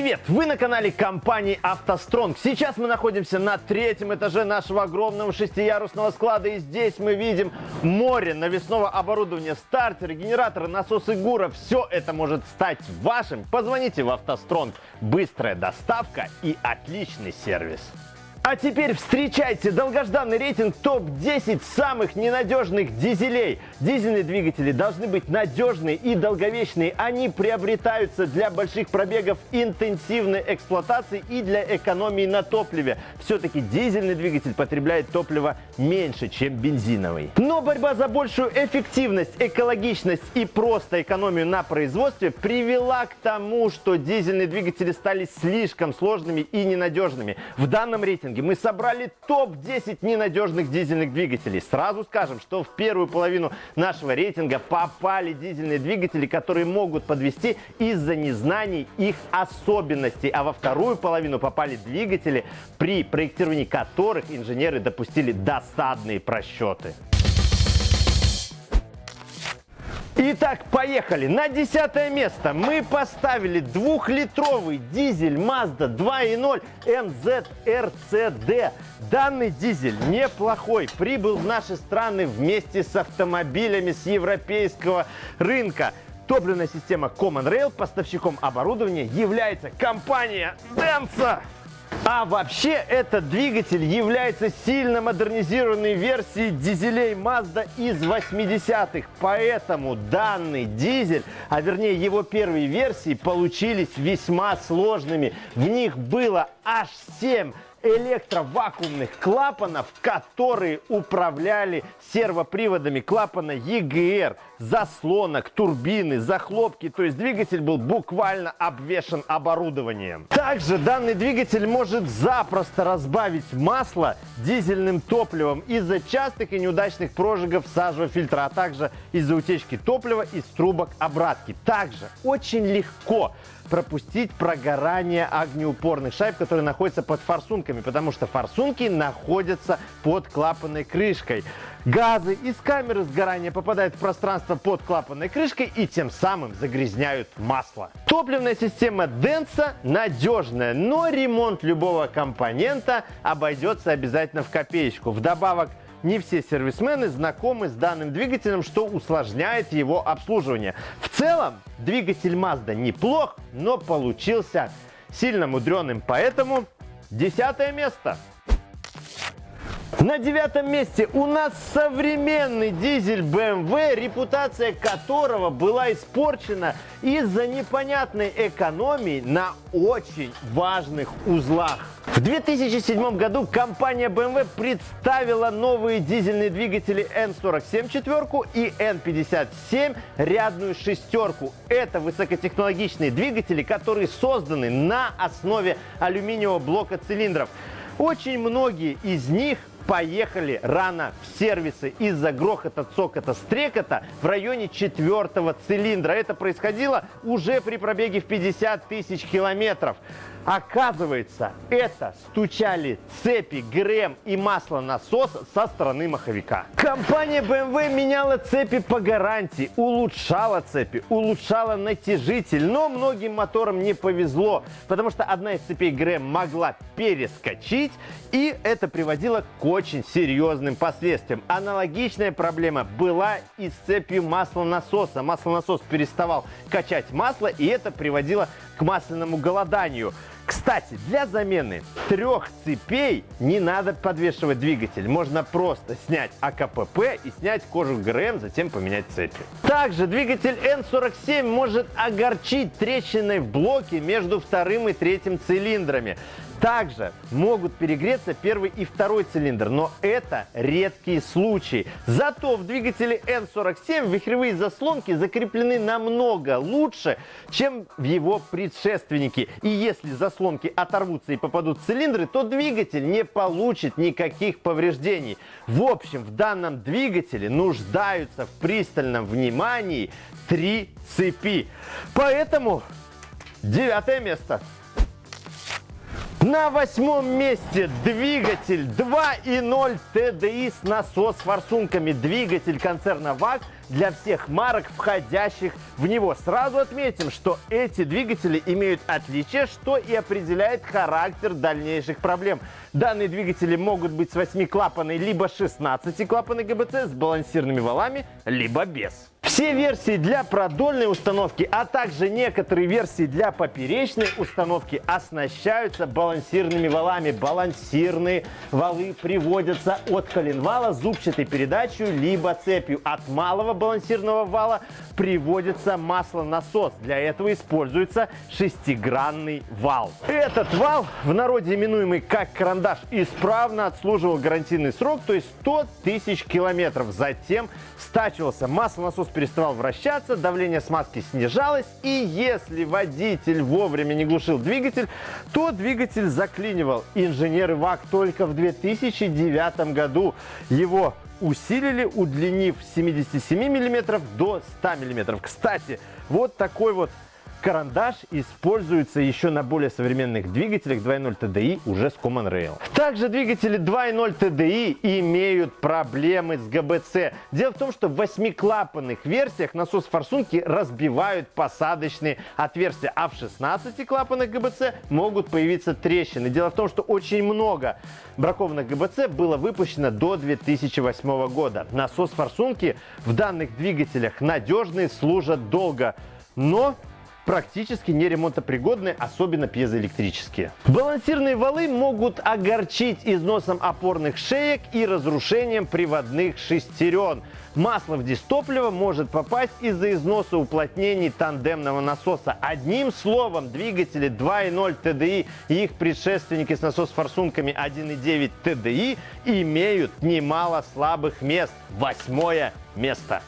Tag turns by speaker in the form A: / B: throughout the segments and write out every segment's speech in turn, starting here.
A: Привет! Вы на канале компании «АвтоСтронг». Сейчас мы находимся на третьем этаже нашего огромного шестиярусного склада. И здесь мы видим море навесного оборудования, стартеры, генераторы, насосы ГУРа. Все это может стать вашим. Позвоните в «АвтоСтронг». Быстрая доставка и отличный сервис. А теперь встречайте долгожданный рейтинг топ-10 самых ненадежных дизелей. Дизельные двигатели должны быть надежные и долговечные. Они приобретаются для больших пробегов интенсивной эксплуатации и для экономии на топливе. Все-таки дизельный двигатель потребляет топлива меньше, чем бензиновый. Но борьба за большую эффективность, экологичность и просто экономию на производстве привела к тому, что дизельные двигатели стали слишком сложными и ненадежными. В данном рейтинге рейтинге мы собрали топ-10 ненадежных дизельных двигателей. Сразу скажем, что в первую половину нашего рейтинга попали дизельные двигатели, которые могут подвести из-за незнаний их особенностей. А во вторую половину попали двигатели, при проектировании которых инженеры допустили досадные просчеты. Итак, поехали. На десятое место мы поставили двухлитровый дизель Mazda 2.0 MZ-RCD. Данный дизель неплохой, прибыл в наши страны вместе с автомобилями с европейского рынка. Топливная система Common Rail, поставщиком оборудования является компания Denso. А вообще этот двигатель является сильно модернизированной версией дизелей Mazda из 80-х. Поэтому данный дизель, а вернее его первые версии, получились весьма сложными. В них было аж 7 электровакуумных клапанов, которые управляли сервоприводами клапана EGR, заслонок, турбины, захлопки. То есть двигатель был буквально обвешен оборудованием. Также данный двигатель может запросто разбавить масло дизельным топливом из-за частых и неудачных прожигов сажевого фильтра, а также из-за утечки топлива из трубок обратки. Также очень легко пропустить прогорание огнеупорных шайб, которые находятся под форсунками, потому что форсунки находятся под клапанной крышкой. Газы из камеры сгорания попадают в пространство под клапанной крышкой и тем самым загрязняют масло. Топливная система Denso надежная, но ремонт любого компонента обойдется обязательно в копеечку. Вдобавок, не все сервисмены знакомы с данным двигателем, что усложняет его обслуживание. В целом, двигатель Mazda неплох, но получился сильно мудреным, поэтому десятое место. На девятом месте у нас современный дизель BMW, репутация которого была испорчена из-за непонятной экономии на очень важных узлах. В 2007 году компания BMW представила новые дизельные двигатели N47 четверку и N57 рядную шестерку. Это высокотехнологичные двигатели, которые созданы на основе алюминиевого блока цилиндров. Очень многие из них поехали рано в сервисы из-за грохота, цокота, стрекота в районе четвертого цилиндра. Это происходило уже при пробеге в 50 тысяч километров. Оказывается, это стучали цепи, ГРМ и масло насос со стороны маховика. Компания BMW меняла цепи по гарантии, улучшала цепи, улучшала натяжитель, но многим моторам не повезло, потому что одна из цепей ГРМ могла перескочить, и это приводило к очень серьезным последствиям. Аналогичная проблема была и с цепью маслонасоса. Маслонасос переставал качать масло, и это приводило к масляному голоданию. Кстати, для замены трех цепей не надо подвешивать двигатель. Можно просто снять АКПП и снять кожух ГРМ, затем поменять цепи. Также двигатель N47 может огорчить трещиной в блоке между вторым и третьим цилиндрами. Также могут перегреться первый и второй цилиндр, но это редкие случаи. Зато в двигателе N47 вихревые заслонки закреплены намного лучше, чем в его предшественнике. И если заслонки оторвутся и попадут в цилиндры, то двигатель не получит никаких повреждений. В общем, в данном двигателе нуждаются в пристальном внимании три цепи. Поэтому девятое место. На восьмом месте двигатель 2.0 TDI с насос-форсунками. Двигатель концерна ВАГ для всех марок, входящих в него. Сразу отметим, что эти двигатели имеют отличие, что и определяет характер дальнейших проблем. Данные двигатели могут быть с 8-клапанной либо 16-клапанной ГБЦ с балансирными валами, либо без. Все версии для продольной установки, а также некоторые версии для поперечной установки оснащаются балансирными валами. Балансирные валы приводятся от коленвала зубчатой передачей либо цепью. От малого балансирного вала приводится маслонасос. Для этого используется шестигранный вал. Этот вал, в народе именуемый как карандаш, исправно отслуживал гарантийный срок, то есть 100 тысяч километров. Затем стачивался маслонасос, переставал вращаться, давление смазки снижалось, и если водитель вовремя не глушил двигатель, то двигатель заклинивал. Инженеры ВАК только в 2009 году его усилили, удлинив с 77 мм до 100 мм. Кстати, вот такой вот Карандаш используется еще на более современных двигателях 2.0 TDI уже с Common Rail. Также двигатели 2.0 TDI имеют проблемы с ГБЦ. Дело в том, что в восьмиклапанных версиях насос-форсунки разбивают посадочные отверстия, а в 16-клапанных ГБЦ могут появиться трещины. Дело в том, что очень много бракованных ГБЦ было выпущено до 2008 года. Насос-форсунки в данных двигателях надежные, служат долго. Но практически не ремонтопригодны, особенно пьезоэлектрические. Балансирные валы могут огорчить износом опорных шеек и разрушением приводных шестерен. Масло в дистопливо может попасть из-за износа уплотнений тандемного насоса. Одним словом, двигатели 2.0 TDI и их предшественники с насос-форсунками 1.9 TDI имеют немало слабых мест. Восьмое место.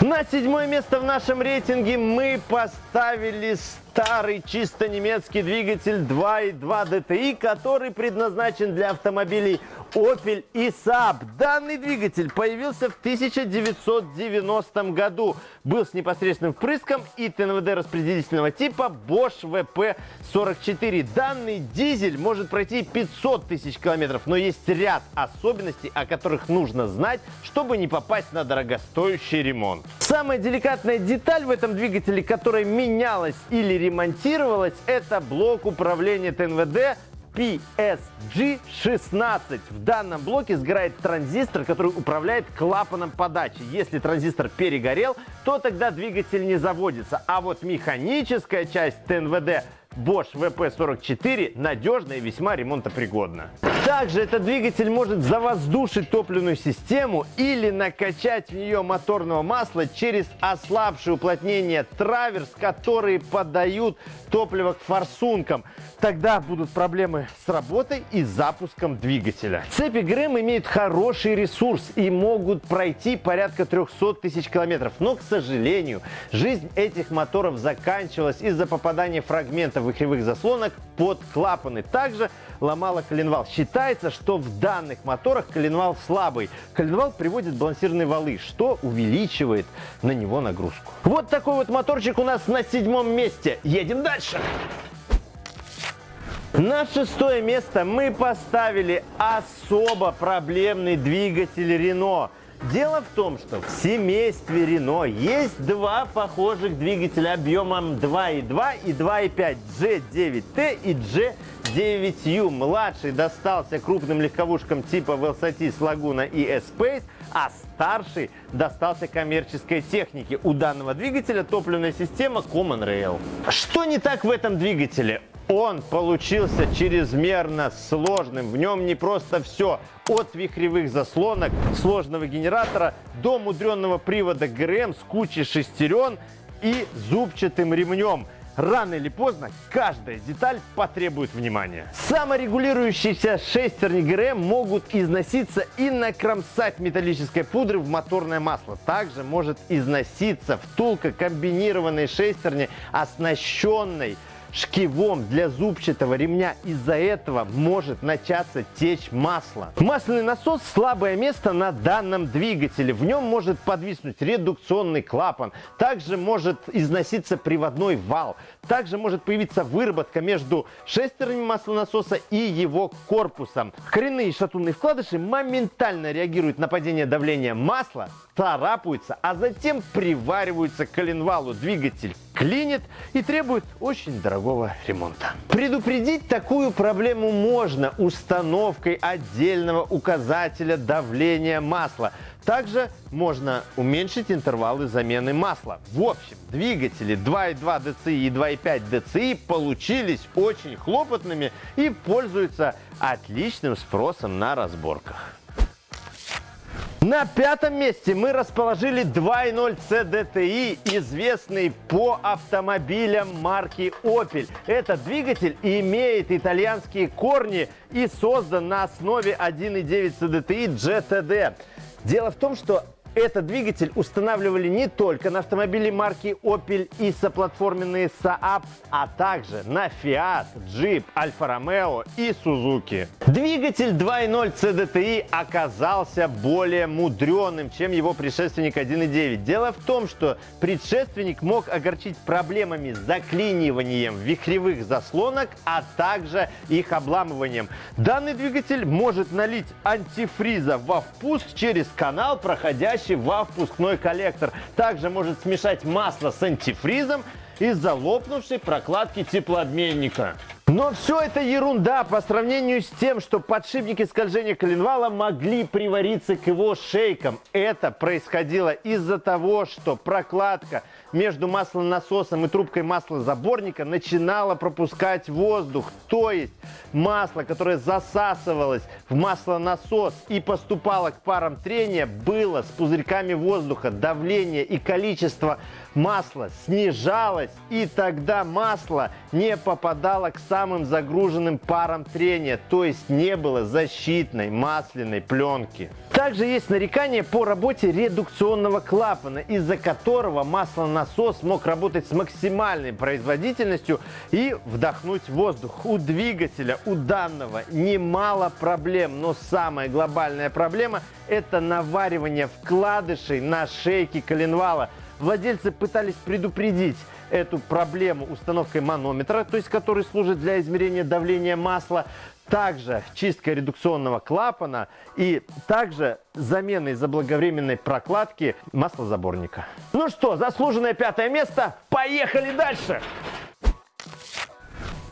A: На седьмое место в нашем рейтинге мы поставили старый чисто немецкий двигатель 2.2 DTI, который предназначен для автомобилей Opel и Saab. Данный двигатель появился в 1990 году. Был с непосредственным впрыском и ТНВД распределительного типа Bosch VP44. Данный дизель может пройти 500 тысяч километров, но есть ряд особенностей, о которых нужно знать, чтобы не попасть на дорогостоящий ремонт. Самая деликатная деталь в этом двигателе, которая менялась или ремонтировалась, это блок управления ТНВД PSG16. В данном блоке сгорает транзистор, который управляет клапаном подачи. Если транзистор перегорел, то тогда двигатель не заводится. А вот механическая часть ТНВД Bosch VP44 надежна и весьма ремонтопригодна. Также этот двигатель может завоздушить топливную систему или накачать в нее моторного масла через ослабшее уплотнение траверс, которые подают топливо к форсункам. Тогда будут проблемы с работой и запуском двигателя. Цепи ГРМ имеют хороший ресурс и могут пройти порядка 300 тысяч километров. Но, к сожалению, жизнь этих моторов заканчивалась из-за попадания фрагментов выхлевых заслонок под клапаны. Также ломала коленвал. Считается, что в данных моторах коленвал слабый. Коленвал приводит балансирные валы, что увеличивает на него нагрузку. Вот такой вот моторчик у нас на седьмом месте. Едем дальше. На шестое место мы поставили особо проблемный двигатель Renault. Дело в том, что в семействе Renault есть два похожих двигателя объемом 2.2 и 2.5 G9T и G9U. Младший достался крупным легковушкам типа Velsatis Laguna и S-Pace, а старший достался коммерческой технике. У данного двигателя топливная система Common Rail. Что не так в этом двигателе? Он получился чрезмерно сложным. В нем не просто все. От вихревых заслонок, сложного генератора до мудренного привода ГРМ с кучей шестерен и зубчатым ремнем. Рано или поздно каждая деталь потребует внимания. Саморегулирующиеся шестерни ГРМ могут износиться и накромсать металлической пудры в моторное масло. Также может износиться втулка комбинированной шестерни, оснащенной шкивом для зубчатого ремня. Из-за этого может начаться течь масло. Масляный насос – слабое место на данном двигателе. В нем может подвиснуть редукционный клапан. Также может износиться приводной вал. Также может появиться выработка между шестернями маслонасоса и его корпусом. Коренные шатунные вкладыши моментально реагируют на падение давления масла, царапаются, а затем привариваются к коленвалу. Двигатель клинит и требует очень дорогого ремонта. Предупредить такую проблему можно установкой отдельного указателя давления масла. Также можно уменьшить интервалы замены масла. В общем, двигатели 2.2 DCI и 2.5 DCI получились очень хлопотными и пользуются отличным спросом на разборках. На пятом месте мы расположили 2.0 CDTI, известный по автомобилям марки Opel. Этот двигатель имеет итальянские корни и создан на основе 1.9 CDTI GTD. Дело в том, что этот двигатель устанавливали не только на автомобили марки Opel и соплатформенные Saab, а также на Fiat, Jeep, Alfa Romeo и Suzuki. Двигатель 2.0 CDTI оказался более мудреным, чем его предшественник 1.9. Дело в том, что предшественник мог огорчить проблемами с заклиниванием вихревых заслонок, а также их обламыванием. Данный двигатель может налить антифриза во впуск через канал, проходящий входящий во впускной коллектор. Также может смешать масло с антифризом из-за лопнувшей прокладки теплообменника. Но все это ерунда по сравнению с тем, что подшипники скольжения коленвала могли привариться к его шейкам. Это происходило из-за того, что прокладка между маслонасосом и трубкой маслозаборника начинала пропускать воздух. То есть масло, которое засасывалось в маслонасос и поступало к парам трения, было с пузырьками воздуха. Давление и количество масла снижалось, и тогда масло не попадало к самым загруженным парам трения, то есть не было защитной масляной пленки. Также есть нарекания по работе редукционного клапана, из-за которого маслонасос мог работать с максимальной производительностью и вдохнуть воздух. У двигателя, у данного немало проблем, но самая глобальная проблема – это наваривание вкладышей на шейке коленвала. Владельцы пытались предупредить эту проблему установкой манометра, то есть который служит для измерения давления масла, также чистка редукционного клапана и также заменой заблаговременной прокладки маслозаборника. Ну что, заслуженное пятое место. Поехали дальше!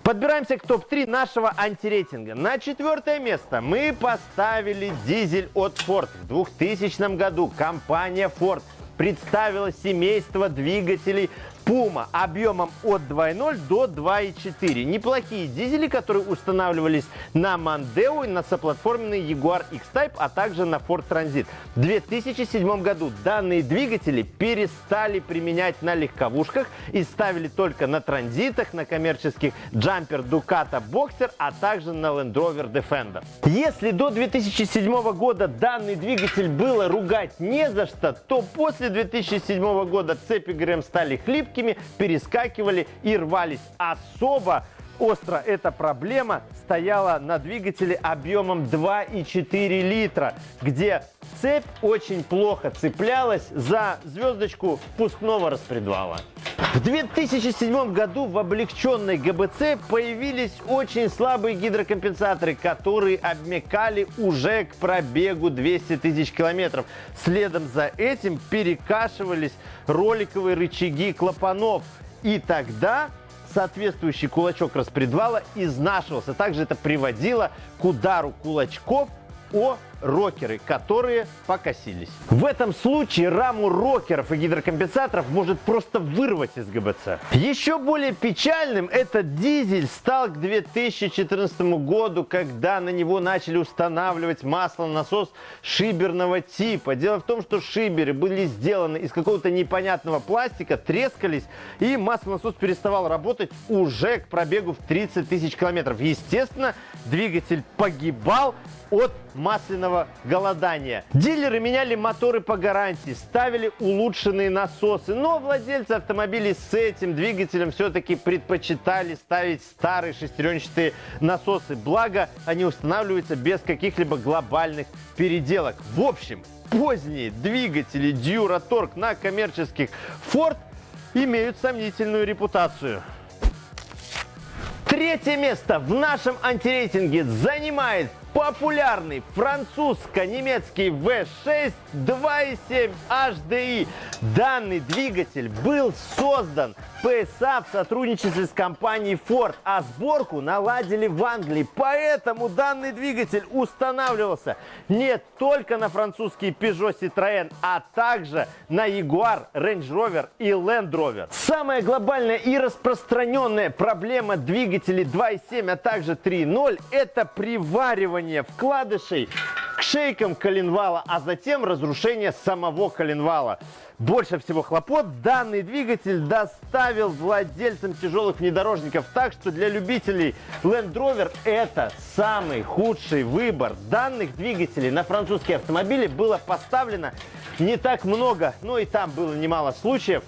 A: Подбираемся к топ-3 нашего антирейтинга. На четвертое место мы поставили дизель от Ford. В 2000 году компания Ford представила семейство двигателей Puma объемом от 2.0 до 2.4. Неплохие дизели, которые устанавливались на Mondeo на соплатформенный Jaguar X-Type, а также на Ford Transit. В 2007 году данные двигатели перестали применять на легковушках и ставили только на транзитах, на коммерческих Jumper Ducato Boxer, а также на Land Rover Defender. Если до 2007 года данный двигатель было ругать не за что, то после 2007 года цепи ГРМ стали хлипкими, мелкими, перескакивали и рвались. Особо остро эта проблема стояла на двигателе объемом 2,4 литра, где цепь очень плохо цеплялась за звездочку впускного распредвала. В 2007 году в облегченной ГБЦ появились очень слабые гидрокомпенсаторы, которые обмекали уже к пробегу 200 тысяч километров. Следом за этим перекашивались роликовые рычаги клапанов. И тогда соответствующий кулачок распредвала изнашивался. Также это приводило к удару кулачков о рокеры, которые покосились. В этом случае раму рокеров и гидрокомпенсаторов может просто вырвать из ГБЦ. Еще более печальным этот дизель стал к 2014 году, когда на него начали устанавливать маслонасос шиберного типа. Дело в том, что шиберы были сделаны из какого-то непонятного пластика, трескались, и маслонасос переставал работать уже к пробегу в 30 тысяч километров. Естественно, двигатель погибал от масляного голодания. Дилеры меняли моторы по гарантии, ставили улучшенные насосы, но владельцы автомобилей с этим двигателем все-таки предпочитали ставить старые шестеренчатые насосы, благо они устанавливаются без каких-либо глобальных переделок. В общем, поздние двигатели Duratorq на коммерческих Ford имеют сомнительную репутацию. Третье место в нашем антирейтинге занимает популярный французско-немецкий V6 2.7 HDI. Данный двигатель был создан PSA в сотрудничестве с компанией Ford, а сборку наладили в Англии. Поэтому данный двигатель устанавливался не только на французский Peugeot Citroën, а также на Jaguar, Range Rover и Land Rover. Самая глобальная и распространенная проблема двигателей 2.7, а также 3.0 это приваривание вкладышей к шейкам коленвала, а затем разрушение самого коленвала. Больше всего хлопот данный двигатель доставил владельцам тяжелых внедорожников, так что для любителей Land Rover это самый худший выбор. Данных двигателей на французские автомобили было поставлено не так много, но и там было немало случаев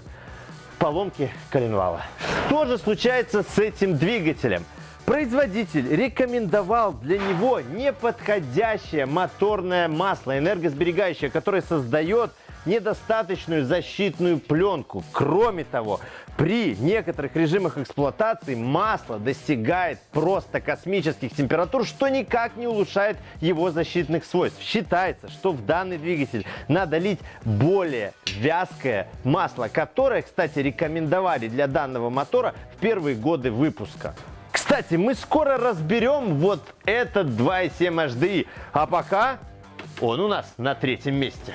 A: поломки коленвала. Что же случается с этим двигателем? Производитель рекомендовал для него неподходящее моторное масло, энергосберегающее, которое создает недостаточную защитную пленку. Кроме того, при некоторых режимах эксплуатации масло достигает просто космических температур, что никак не улучшает его защитных свойств. Считается, что в данный двигатель надо лить более вязкое масло, которое, кстати, рекомендовали для данного мотора в первые годы выпуска. Кстати, мы скоро разберем вот этот 2.7 HDI, а пока он у нас на третьем месте.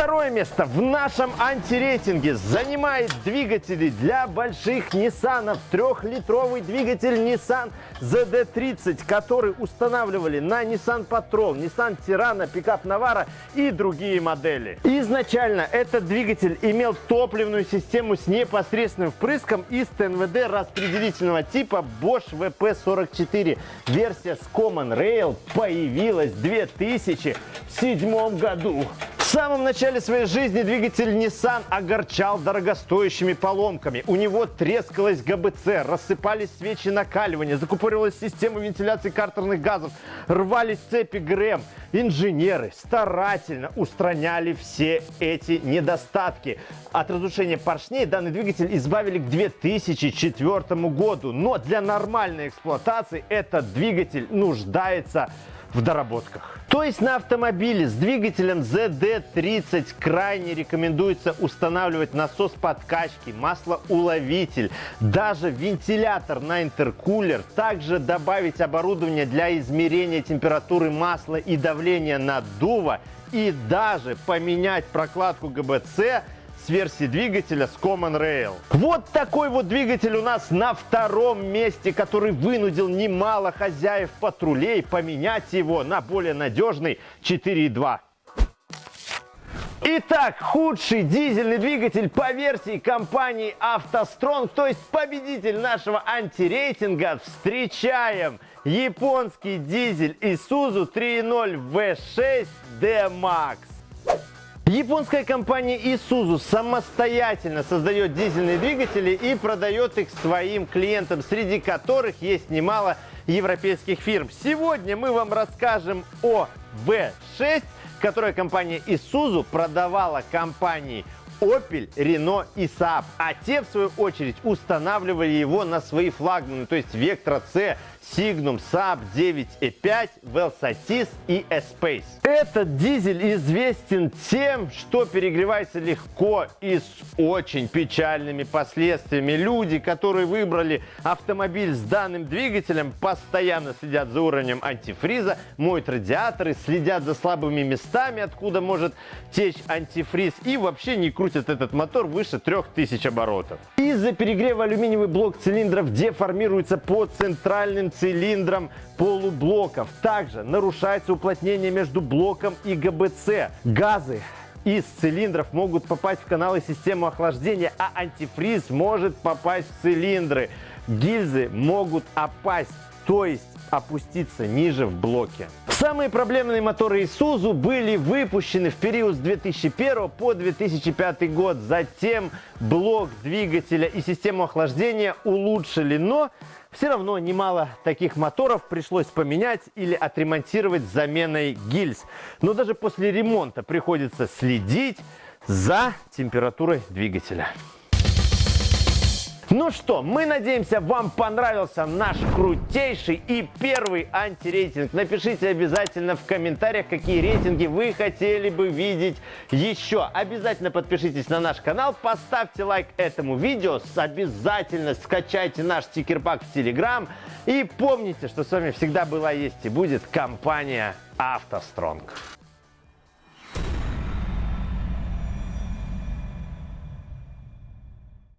A: Второе место в нашем антирейтинге занимает двигатели для больших Nissan. Трехлитровый двигатель Nissan ZD30, который устанавливали на Nissan Patrol, Nissan Tirana, пикап Navara и другие модели. Изначально этот двигатель имел топливную систему с непосредственным впрыском из ТНВД распределительного типа Bosch VP44. Версия с Common Rail появилась в 2007 году. Самом начале своей жизни двигатель Nissan огорчал дорогостоящими поломками. У него трескалась ГБЦ, рассыпались свечи накаливания, закупоривалась система вентиляции картерных газов, рвались цепи ГРМ. Инженеры старательно устраняли все эти недостатки. От разрушения поршней данный двигатель избавили к 2004 году. Но для нормальной эксплуатации этот двигатель нуждается в доработках. То есть на автомобиле с двигателем ZD30 крайне рекомендуется устанавливать насос подкачки, маслоуловитель, даже вентилятор на интеркулер, также добавить оборудование для измерения температуры масла и давления наддува и даже поменять прокладку ГБЦ с версии двигателя с Common Rail. Вот такой вот двигатель у нас на втором месте, который вынудил немало хозяев патрулей поменять его на более надежный 4.2. Итак, худший дизельный двигатель по версии компании автостронг, то есть победитель нашего антирейтинга, встречаем японский дизель Isuzu 3.0 V6 D-Max. Японская компания Isuzu самостоятельно создает дизельные двигатели и продает их своим клиентам, среди которых есть немало европейских фирм. Сегодня мы вам расскажем о V6, которую компания Isuzu продавала компании Opel, Renault и Saab. А те, в свою очередь, устанавливали его на свои флагманы, то есть Vectra C, Signum, Saab 9E5, Velsatis и Espace. Этот дизель известен тем, что перегревается легко и с очень печальными последствиями. Люди, которые выбрали автомобиль с данным двигателем, постоянно следят за уровнем антифриза, моют радиаторы, следят за слабыми местами, откуда может течь антифриз и вообще не крутят этот мотор выше 3000 оборотов. Из-за перегрева алюминиевый блок цилиндров деформируется по центральным цилиндрам полублоков. Также нарушается уплотнение между блоком и ГБЦ. Газы из цилиндров могут попасть в каналы системы охлаждения, а антифриз может попасть в цилиндры. Гильзы могут опасть то есть опуститься ниже в блоке. Самые проблемные моторы Isuzu были выпущены в период с 2001 по 2005 год. Затем блок двигателя и систему охлаждения улучшили, но все равно немало таких моторов пришлось поменять или отремонтировать заменой гильз. Но даже после ремонта приходится следить за температурой двигателя. Ну что, мы надеемся, вам понравился наш крутейший и первый антирейтинг. Напишите обязательно в комментариях, какие рейтинги вы хотели бы видеть еще. Обязательно подпишитесь на наш канал, поставьте лайк этому видео, обязательно скачайте наш стикер-пак в Телеграм. И помните, что с вами всегда была, есть и будет компания «АвтоСтронг».